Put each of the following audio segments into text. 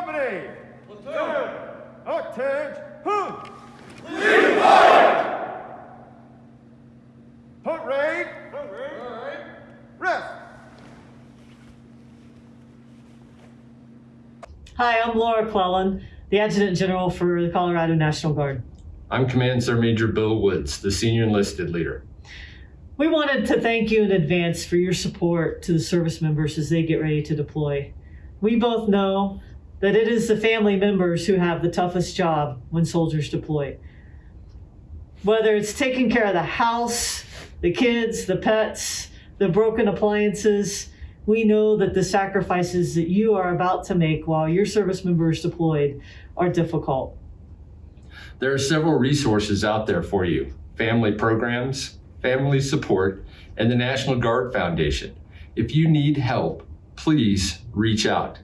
Company! Platoon! Attention! Lead fire! Hunt raid! Hunt raid! Rest! Hi, I'm Laura Clellan, the Adjutant General for the Colorado National Guard. I'm Command Sergeant Major Bill Woods, the Senior Enlisted Leader. We wanted to thank you in advance for your support to the service members as they get ready to deploy. We both know that it is the family members who have the toughest job when soldiers deploy. Whether it's taking care of the house, the kids, the pets, the broken appliances, we know that the sacrifices that you are about to make while your service member is deployed are difficult. There are several resources out there for you family programs, family support, and the National Guard Foundation. If you need help, please reach out.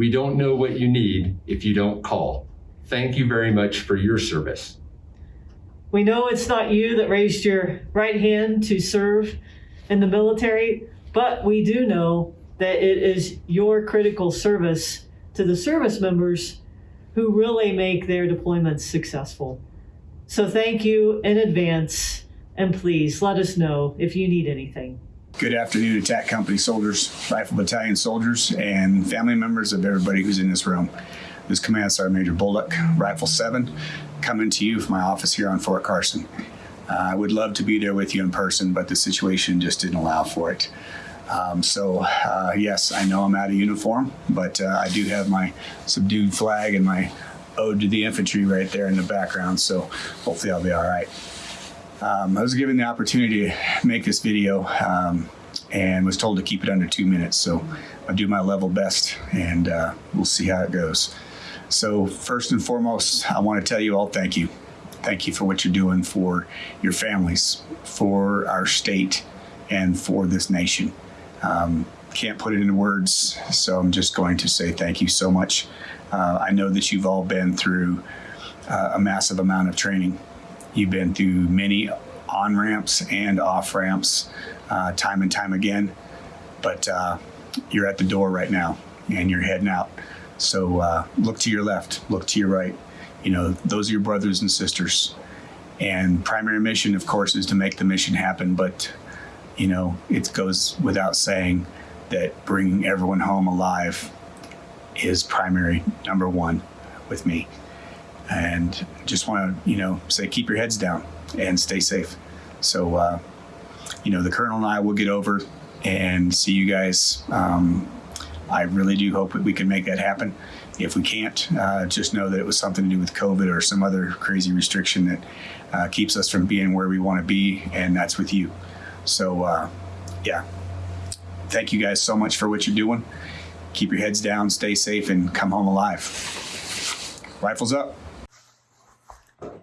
We don't know what you need if you don't call. Thank you very much for your service. We know it's not you that raised your right hand to serve in the military, but we do know that it is your critical service to the service members who really make their deployments successful. So thank you in advance, and please let us know if you need anything. Good afternoon, attack company soldiers, rifle battalion soldiers, and family members of everybody who's in this room. This is Command Sergeant Major Bullock, Rifle 7, coming to you from my office here on Fort Carson. Uh, I would love to be there with you in person, but the situation just didn't allow for it. Um, so, uh, yes, I know I'm out of uniform, but uh, I do have my subdued flag and my ode to the infantry right there in the background, so hopefully I'll be all right. Um, I was given the opportunity to make this video um, and was told to keep it under two minutes. So I'll do my level best and uh, we'll see how it goes. So first and foremost, I want to tell you all thank you. Thank you for what you're doing for your families, for our state, and for this nation. Um, can't put it into words, so I'm just going to say thank you so much. Uh, I know that you've all been through uh, a massive amount of training You've been through many on ramps and off ramps, uh, time and time again, but uh, you're at the door right now and you're heading out. So uh, look to your left, look to your right. You know, those are your brothers and sisters. And primary mission, of course, is to make the mission happen. But, you know, it goes without saying that bringing everyone home alive is primary number one with me and just want to you know say keep your heads down and stay safe. So uh, you know the colonel and i will get over and see you guys um, i really do hope that we can make that happen. If we can't uh, just know that it was something to do with covid or some other crazy restriction that uh, keeps us from being where we want to be and that's with you. So uh, yeah. Thank you guys so much for what you're doing. Keep your heads down stay safe and come home alive. Rifles up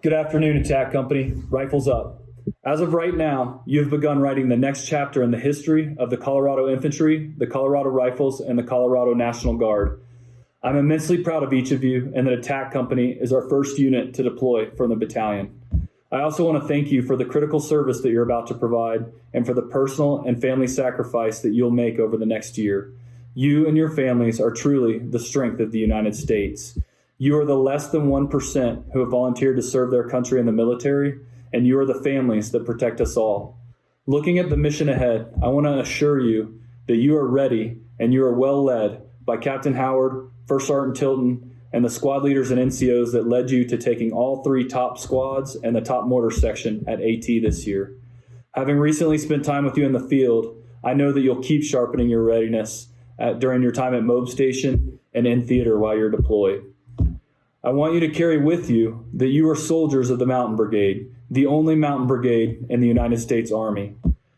Good afternoon, Attack Company. Rifles up. As of right now, you have begun writing the next chapter in the history of the Colorado Infantry, the Colorado Rifles, and the Colorado National Guard. I'm immensely proud of each of you, and that Attack Company is our first unit to deploy from the battalion. I also want to thank you for the critical service that you're about to provide and for the personal and family sacrifice that you'll make over the next year. You and your families are truly the strength of the United States. You are the less than 1% who have volunteered to serve their country in the military, and you are the families that protect us all. Looking at the mission ahead, I want to assure you that you are ready and you are well led by Captain Howard, First Sergeant Tilton, and the squad leaders and NCOs that led you to taking all three top squads and the top mortar section at AT this year. Having recently spent time with you in the field, I know that you'll keep sharpening your readiness at, during your time at Mob Station and in theater while you're deployed. I want you to carry with you that you are soldiers of the Mountain Brigade, the only mountain brigade in the United States Army.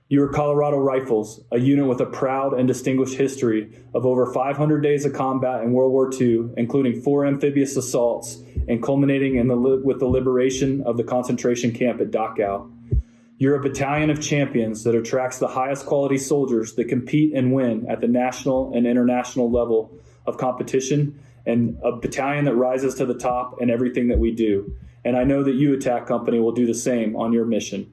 You are Colorado Rifles, a unit with a proud and distinguished history of over 500 days of combat in World War II, including four amphibious assaults and culminating in the with the liberation of the concentration camp at Dachau. You're a battalion of champions that attracts the highest quality soldiers that compete and win at the national and international level of competition and a battalion that rises to the top in everything that we do. And I know that you, Attack Company, will do the same on your mission.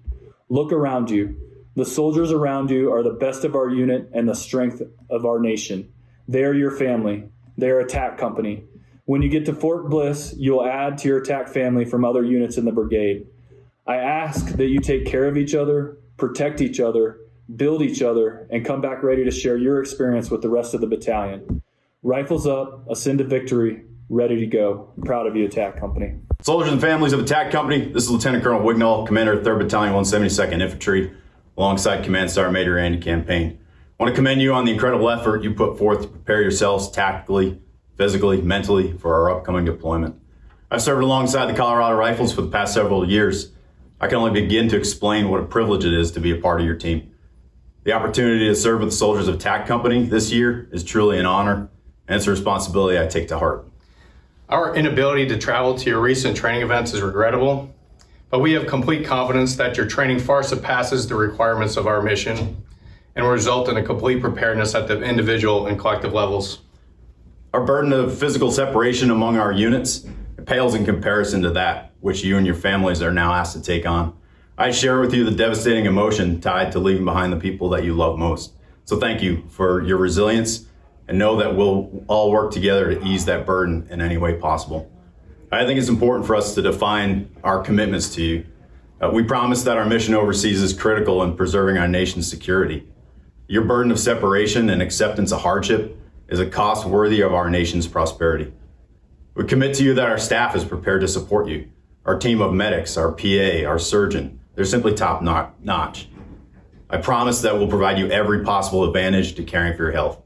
Look around you. The soldiers around you are the best of our unit and the strength of our nation. They are your family. They are Attack Company. When you get to Fort Bliss, you'll add to your attack family from other units in the brigade. I ask that you take care of each other, protect each other, build each other, and come back ready to share your experience with the rest of the battalion. Rifles up, ascend to victory, ready to go. proud of you, Attack Company. Soldiers and families of Attack Company, this is Lieutenant Colonel Wignall, Commander of 3rd Battalion, 172nd Infantry, alongside Command Sergeant Major Andy Campaign. I want to commend you on the incredible effort you put forth to prepare yourselves tactically, physically, mentally for our upcoming deployment. I've served alongside the Colorado Rifles for the past several years. I can only begin to explain what a privilege it is to be a part of your team. The opportunity to serve with the Soldiers of Attack Company this year is truly an honor, and it's a responsibility I take to heart. Our inability to travel to your recent training events is regrettable, but we have complete confidence that your training far surpasses the requirements of our mission and will result in a complete preparedness at the individual and collective levels. Our burden of physical separation among our units pales in comparison to that which you and your families are now asked to take on. I share with you the devastating emotion tied to leaving behind the people that you love most. So thank you for your resilience and know that we'll all work together to ease that burden in any way possible. I think it's important for us to define our commitments to you. Uh, we promise that our mission overseas is critical in preserving our nation's security. Your burden of separation and acceptance of hardship is a cost worthy of our nation's prosperity. We commit to you that our staff is prepared to support you. Our team of medics, our PA, our surgeon, they're simply top notch. I promise that we'll provide you every possible advantage to caring for your health.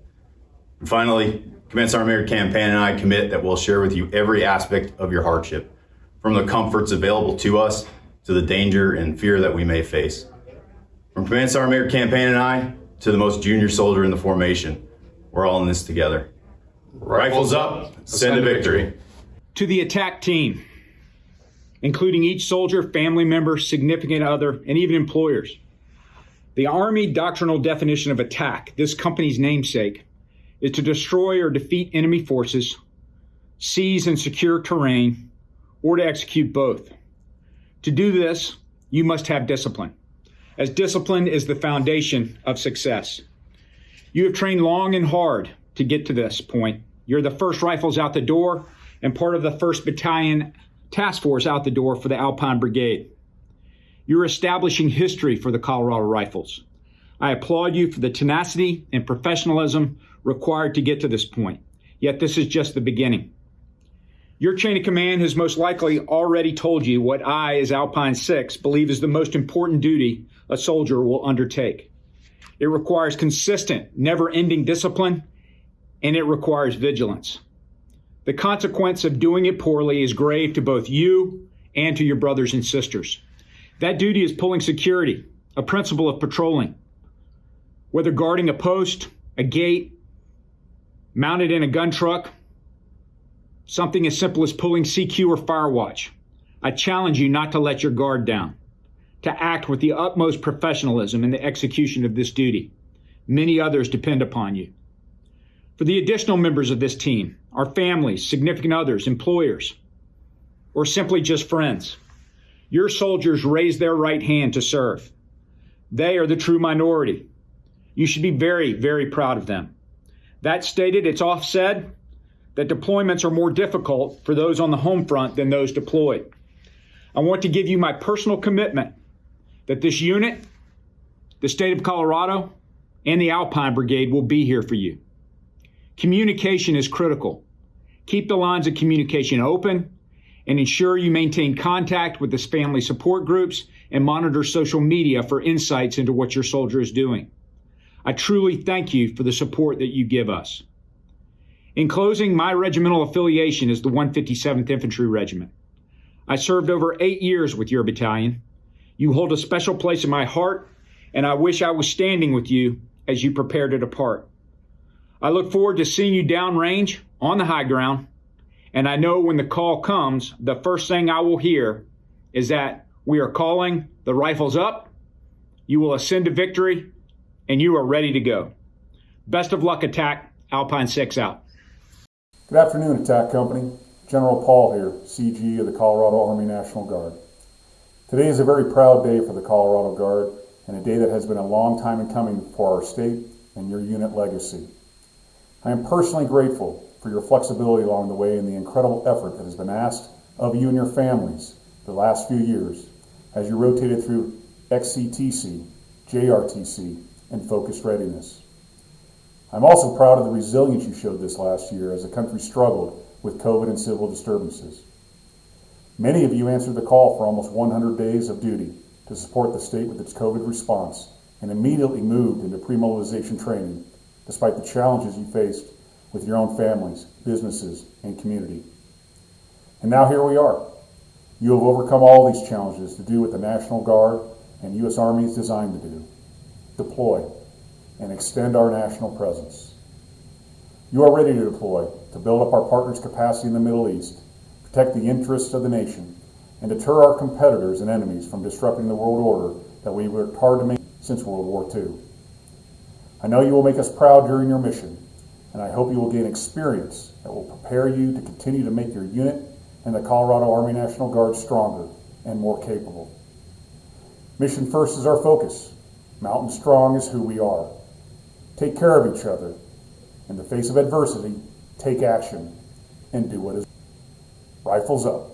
Finally, Command Sergeant Major Campaign and I commit that we'll share with you every aspect of your hardship, from the comforts available to us to the danger and fear that we may face. From Command Sergeant Major Campaign and I to the most junior soldier in the formation, we're all in this together. Rifles up, send to victory. To the attack team, including each soldier, family member, significant other, and even employers. The Army doctrinal definition of attack, this company's namesake, is to destroy or defeat enemy forces, seize and secure terrain, or to execute both. To do this, you must have discipline, as discipline is the foundation of success. You have trained long and hard to get to this point. You're the first rifles out the door and part of the 1st Battalion Task Force out the door for the Alpine Brigade. You're establishing history for the Colorado Rifles. I applaud you for the tenacity and professionalism required to get to this point. Yet this is just the beginning. Your chain of command has most likely already told you what I, as Alpine 6, believe is the most important duty a soldier will undertake. It requires consistent, never ending discipline, and it requires vigilance. The consequence of doing it poorly is grave to both you and to your brothers and sisters. That duty is pulling security, a principle of patrolling. Whether guarding a post, a gate, mounted in a gun truck, something as simple as pulling CQ or Firewatch, I challenge you not to let your guard down, to act with the utmost professionalism in the execution of this duty. Many others depend upon you. For the additional members of this team, our families, significant others, employers, or simply just friends, your soldiers raise their right hand to serve. They are the true minority. You should be very, very proud of them. That stated, it's offset that deployments are more difficult for those on the home front than those deployed. I want to give you my personal commitment that this unit, the state of Colorado, and the Alpine Brigade will be here for you. Communication is critical. Keep the lines of communication open and ensure you maintain contact with the family support groups and monitor social media for insights into what your soldier is doing. I truly thank you for the support that you give us. In closing, my regimental affiliation is the 157th Infantry Regiment. I served over eight years with your battalion. You hold a special place in my heart, and I wish I was standing with you as you prepare to depart. I look forward to seeing you downrange on the high ground. And I know when the call comes, the first thing I will hear is that we are calling the rifles up. You will ascend to victory and you are ready to go. Best of luck, attack. Alpine 6 out. Good afternoon, Attack Company. General Paul here, CG of the Colorado Army National Guard. Today is a very proud day for the Colorado Guard and a day that has been a long time in coming for our state and your unit legacy. I am personally grateful for your flexibility along the way and the incredible effort that has been asked of you and your families the last few years as you rotated through XCTC, JRTC, and focused readiness. I'm also proud of the resilience you showed this last year as the country struggled with COVID and civil disturbances. Many of you answered the call for almost 100 days of duty to support the state with its COVID response and immediately moved into pre-mobilization training despite the challenges you faced with your own families, businesses, and community. And now here we are. You have overcome all these challenges to do what the National Guard and U.S. Army is designed to do, deploy and extend our national presence. You are ready to deploy to build up our partners' capacity in the Middle East, protect the interests of the nation, and deter our competitors and enemies from disrupting the world order that we worked hard to make since World War II. I know you will make us proud during your mission, and I hope you will gain experience that will prepare you to continue to make your unit and the Colorado Army National Guard stronger and more capable. Mission first is our focus. Mountain strong is who we are. Take care of each other. In the face of adversity, take action and do what is. Rifles up.